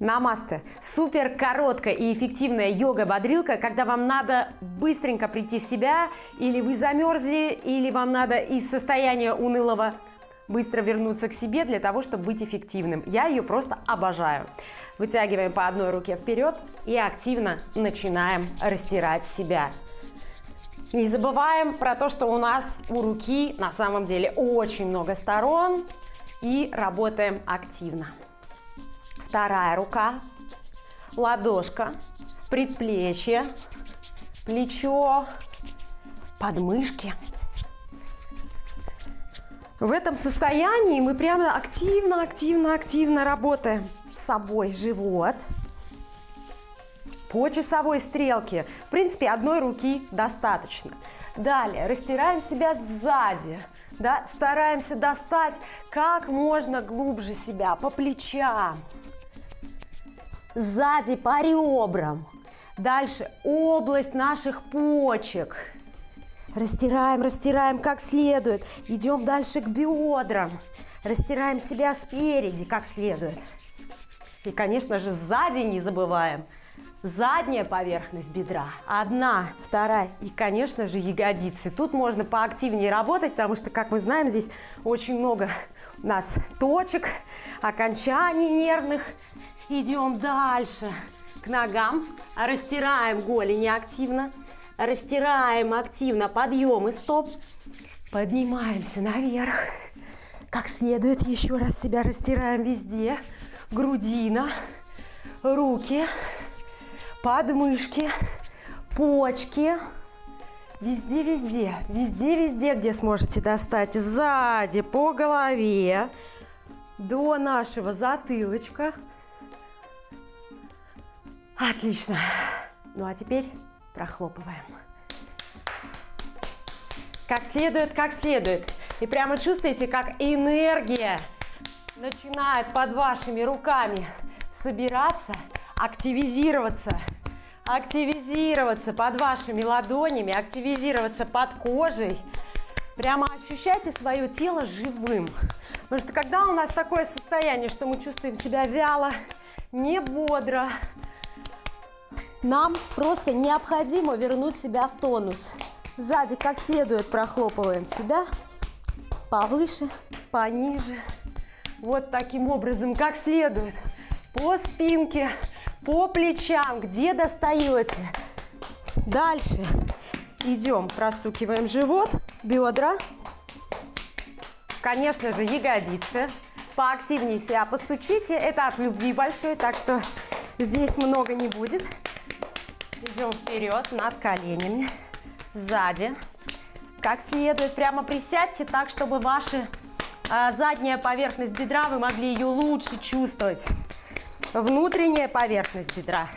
Намасте. Супер короткая и эффективная йога-бодрилка, когда вам надо быстренько прийти в себя, или вы замерзли, или вам надо из состояния унылого быстро вернуться к себе для того, чтобы быть эффективным. Я ее просто обожаю. Вытягиваем по одной руке вперед и активно начинаем растирать себя. Не забываем про то, что у нас у руки на самом деле очень много сторон и работаем активно вторая рука, ладошка, предплечье, плечо, подмышки. В этом состоянии мы прямо активно, активно, активно работаем с собой. Живот по часовой стрелке. В принципе, одной руки достаточно. Далее растираем себя сзади. Да, стараемся достать как можно глубже себя по плечам сзади по ребрам. Дальше область наших почек. Растираем, растираем как следует. Идем дальше к бедрам. Растираем себя спереди как следует. И, конечно же, сзади не забываем. Задняя поверхность бедра. Одна, вторая и, конечно же, ягодицы. Тут можно поактивнее работать, потому что, как мы знаем, здесь очень много у нас точек, окончаний нервных. Идем дальше. К ногам, растираем голени активно, растираем активно подъемы. Стоп, поднимаемся наверх, как следует, еще раз себя растираем везде, грудина, руки, подмышки, почки, везде, везде, везде, везде, где сможете достать, сзади, по голове, до нашего затылочка, Отлично. Ну а теперь прохлопываем. Как следует, как следует. И прямо чувствуете, как энергия начинает под вашими руками собираться, активизироваться, активизироваться под вашими ладонями, активизироваться под кожей. Прямо ощущайте свое тело живым. Потому что когда у нас такое состояние, что мы чувствуем себя вяло, не бодро, нам просто необходимо вернуть себя в тонус. Сзади как следует прохлопываем себя. Повыше, пониже. Вот таким образом, как следует. По спинке, по плечам, где достаете. Дальше идем, простукиваем живот, бедра. Конечно же, ягодицы. Поактивнее себя постучите. Это от любви большой, так что здесь много не будет. Идем вперед, над коленями, сзади. Как следует, прямо присядьте так, чтобы ваша а, задняя поверхность бедра, вы могли ее лучше чувствовать. Внутренняя поверхность бедра.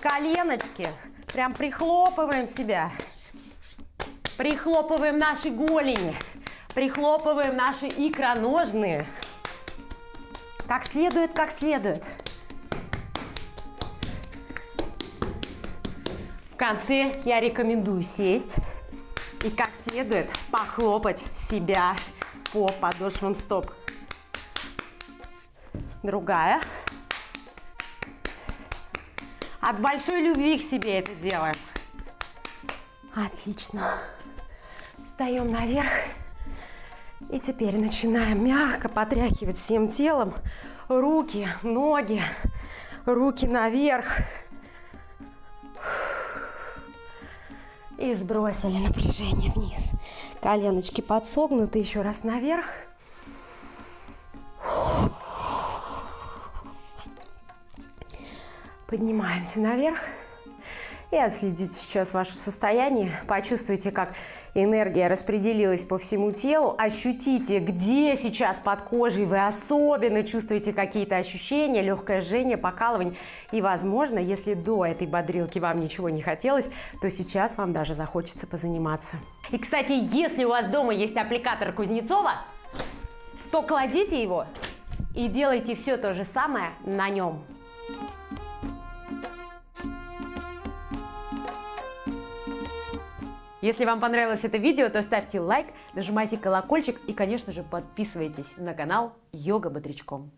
Коленочки. Прям прихлопываем себя. Прихлопываем наши голени. Прихлопываем наши икроножные. Как следует, как следует. конце я рекомендую сесть и как следует похлопать себя по подошвам стоп. Другая. От большой любви к себе это делаем. Отлично. Встаем наверх. И теперь начинаем мягко потряхивать всем телом. Руки, ноги, руки наверх. И сбросили напряжение вниз. Коленочки подсогнуты, еще раз наверх. Поднимаемся наверх. И отследите сейчас ваше состояние. Почувствуйте, как энергия распределилась по всему телу. Ощутите, где сейчас под кожей вы особенно чувствуете какие-то ощущения, легкое жжение, покалывание. И, возможно, если до этой бодрилки вам ничего не хотелось, то сейчас вам даже захочется позаниматься. И, кстати, если у вас дома есть аппликатор Кузнецова, то кладите его и делайте все то же самое на нем. Если вам понравилось это видео, то ставьте лайк, нажимайте колокольчик и, конечно же, подписывайтесь на канал Йога Бодрячком.